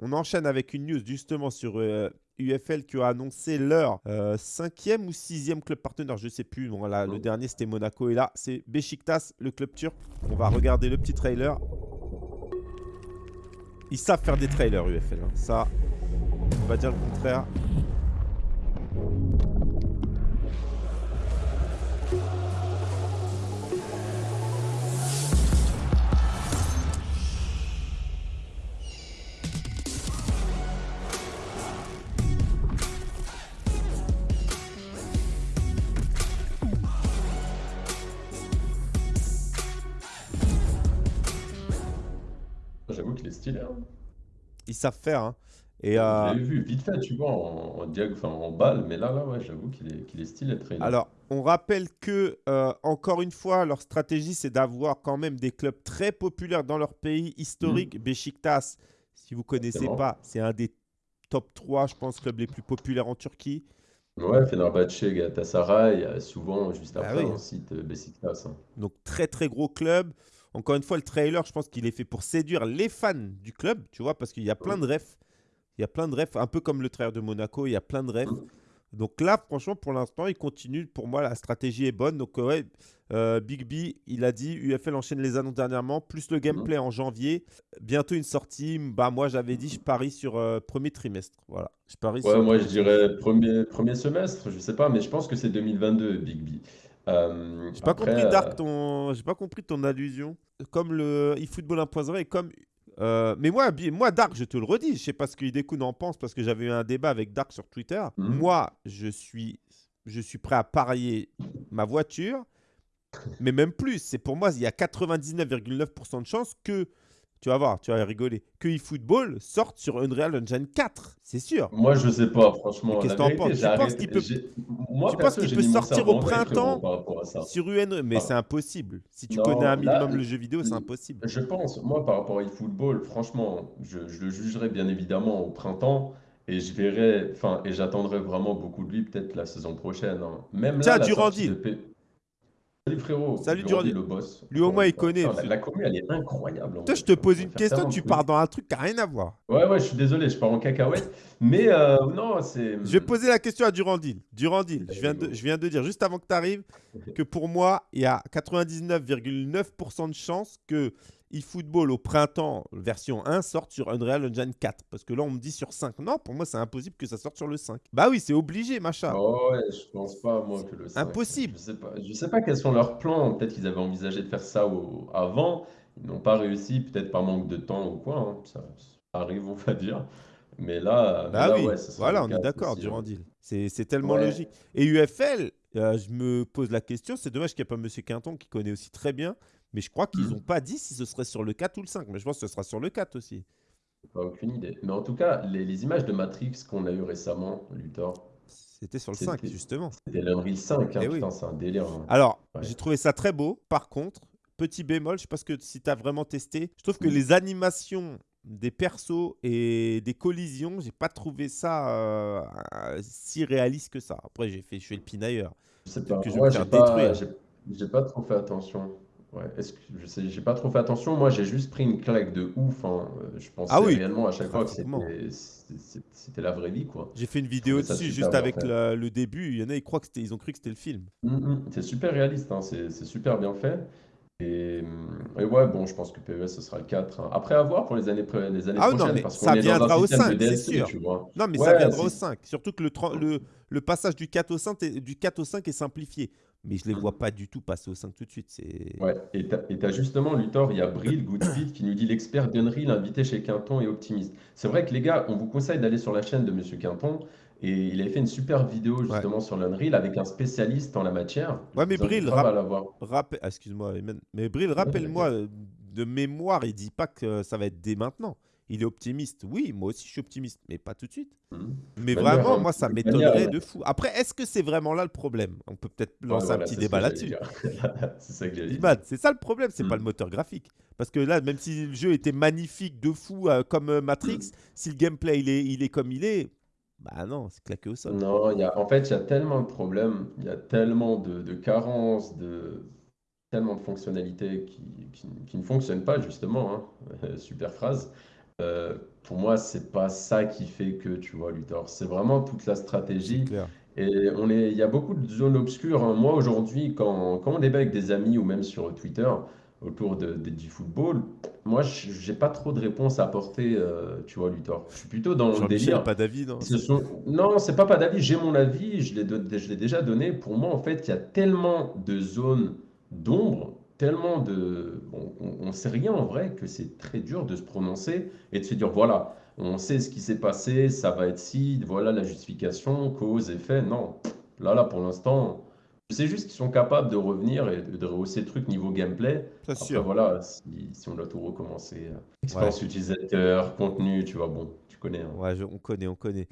on enchaîne avec une news justement sur euh, UFL qui a annoncé leur euh, cinquième ou sixième club partenaire, je ne sais plus. Bon, là, Le dernier, c'était Monaco. Et là, c'est Besiktas, le club turc. On va regarder le petit trailer. Ils savent faire des trailers, UFL. Hein. Ça, on va dire le contraire. Stylé. Hein. Ils savent faire. Hein. Et, Je euh, l'ai vu vite fait, tu vois, en, en diag, enfin en balle, mais là, là, ouais, j'avoue qu'il est, qu'il est stylé, trailer. alors, on rappelle que, euh, encore une fois, leur stratégie, c'est d'avoir quand même des clubs très populaires dans leur pays historique. Beşiktaş, si vous ne connaissez Exactement. pas, c'est un des top 3, je pense, clubs les plus populaires en Turquie. Ouais, Fenerbahçe, Galatasaray, euh, souvent, juste Bah après, oui. on cite Beşiktaş. hein. Donc, très, très gros club. Encore une fois, le trailer, je pense qu'il est fait pour séduire les fans du club, tu vois, parce qu'il y a plein de refs. Il y a plein de refs, un peu comme le trailer de Monaco, il y a plein de refs. Donc là, franchement, pour l'instant, il continue. Pour moi, la stratégie est bonne. Donc, euh, ouais, euh, Big B, il a dit UFL enchaîne les annonces dernièrement, plus le gameplay en janvier. Bientôt une sortie. Bah, moi, j'avais dit, je parie sur euh, premier trimestre. Voilà. Je parie Ouais, sur moi, je dirais premier, premier semestre, je sais pas, mais je pense que c'est 2022, Big B. Euh, J'ai pas compris, euh, Dark, ton... J'ai pas compris ton allusion. Comme le eFootball 1.0 et comme. euh, mais moi, moi, Dark, je te le redis, je sais pas ce que Hidekun en pense parce que j'avais eu un débat avec Dark sur Twitter. Mhm. Moi, je suis, je suis prêt à parier ma voiture, mais même plus. C'est pour moi, il y a 99,9% de chances que, tu vas voir, tu vas rigoler, que eFootball sorte sur Unreal Engine 4. C'est sûr. Moi, je sais pas, franchement. Qu'est-ce que t'en penses? Tu penses qu'il peut- Moi, tu perso, sortir au printemps. Sur UN, mais Ah. c'est impossible. Si tu Non, connais un là- minimum le jeu vidéo, c'est impossible. Je pense, moi, par rapport à eFootball, franchement, je, je le jugerai bien évidemment au printemps et je verrai, enfin, et j'attendrai vraiment beaucoup de lui peut-être la saison prochaine. hein. Même Tiens, là, la de P- Salut frérot, Salut, Durandil, Durandil. le boss. Lui, au moins, il connaît. La, la commu, elle est incroyable. Toi, je te pose une question, tu pars dans un truc qui n'a rien à voir. Ouais, ouais, je suis désolé, je pars en cacahuète. Mais euh, non, c'est. Je vais poser la question à Durandil. Durandil, je viens, de, je viens de dire juste avant que tu arrives que pour moi, il y a 99,9% de chances que eFootball au printemps version 1 sorte sur Unreal Engine 4. Parce que là, on me dit sur 5. Non, pour moi, c'est impossible que ça sorte sur le 5. Bah oui, c'est obligé, machin. Oh ouais, je pense pas, moi, que le 5. Impossible. Je sais pas, je sais pas quels sont leurs plans. Peut-être qu'ils avaient envisagé de faire ça au- avant. Ils n'ont pas réussi, peut-être par manque de temps ou quoi. hein. Ça, ça arrive, on va dire. Mais là, Bah là, oui, ouais, voilà, on est d'accord. Durandil. C'est tellement Ouais. logique. Et UFL, euh, je me pose la question, c'est dommage qu'il n'y ait pas Monsieur Quinton qui connaît aussi très bien, mais je crois qu'ils n'ont pas dit si ce serait sur le 4 ou le 5, mais je pense que ce sera sur le 4 aussi. Pas aucune idée. Mais en tout cas, les, les images de Matrix qu'on a eu récemment, Luthor, C'était sur le C'était- 5, justement. c'était l'Unreal 5. Hein, Eh oui. c'est un délire. hein. Alors, Ouais. j'ai trouvé ça très beau. Par contre, petit bémol, je sais pas que, si tu as vraiment testé, je trouve que Mhm. les animations des persos et des collisions, j'ai pas trouvé ça euh, si réaliste que ça. Après, j'ai fait, je fais le pinailleur. Je sais pas. que je vais me faire pas, détruire. j'ai pas trop fait attention. Ouais, est-ce que je sais, j'ai pas trop fait attention. Moi, j'ai juste pris une claque de ouf. hein. Euh, Je pensais Ah oui, réellement à chaque fois que pratiquement. c'était la vraie vie, quoi. J'ai fait une vidéo trouvais ça dessus super juste bien avec fait. la- le début. Il y en a, ils croient que c'était, ils ont cru que c'était le film. Mm, mm. C'est super réaliste, hein, C'est c'est super bien fait. Et, mm, et ouais, bon, je pense que PES, ce sera le 4. hein. Après, à voir pour les années, pré- les années Ah non, prochaines, mais parce qu'on ça est dans viendra au système de 5, c'est DLC, sûr. tu vois. Non, mais Ouais, ça viendra au c'est- 5. Surtout que le, tren- le, le passage du 4 au 5 est, du 4 au 5 est simplifié. Mais je les vois pas du tout passer au 5 tout de suite. C'est... Ouais, et et t'as justement, Luthor, il y a Bril Goodfeed qui nous dit l'expert d'Unreal invité chez Quinton et optimiste. C'est vrai que les gars, on vous conseille d'aller sur la chaîne de Monsieur Quinton et il avait fait une super vidéo justement sur l'Unreal avec un spécialiste en la matière. Ouais, mais Bril, rap- excuse-moi, mais Bril, rappelle-moi euh, de mémoire, il dit pas que ça va être dès maintenant. Il est optimiste. Oui, moi aussi je suis optimiste, mais pas tout de suite. Mhm. Mais manière, vraiment, hein, moi, ça de m'étonnerait de fou. Après, est-ce que c'est vraiment là le problème? On peut peut-être Ouais, lancer voilà, un petit débat là-dessus. C'est ça que c'est ça le problème, c'est pas Mm. le moteur graphique. Parce que là, même si le jeu était magnifique de fou euh, comme euh, Matrix, Mm. si le gameplay il est, il est comme il est, bah non, c'est claqué au sol. Non, il y a, en fait, il y a tellement de problèmes, il y a tellement de, de carences, de, tellement de fonctionnalités qui, qui- qui ne fonctionnent pas, justement. hein. Super phrase. Euh, pour moi, c'est pas ça qui fait que, tu vois, Luthor. C'est vraiment toute la stratégie. Et on est, il y a beaucoup de zones obscures. Hein. Moi, aujourd'hui, quand, quand on débat avec des amis ou même sur Twitter autour de, du football, moi, j'ai pas trop de réponses à apporter, euh, tu vois, Luthor. Je suis plutôt dans le délire. pas d'avis, non Ce sont... Non, c'est pas pas d'avis. J'ai mon avis, je l'ai déjà donné. Pour moi, en fait, il y a tellement de zones d'ombre, tellement de... on ne sait rien en vrai, que c'est très dur de se prononcer et de se dire, voilà, on sait ce qui s'est passé, ça va être si, voilà la justification, cause, effet. Non, là, là, pour l'instant, je sais juste qu'ils sont capables de revenir et de, rehausser le truc niveau gameplay. Après, sûr. voilà, si, on doit tout recommencer, expérience utilisateur, contenu, tu vois, bon, tu connais. Hein. Ouais, on connaît, on connaît.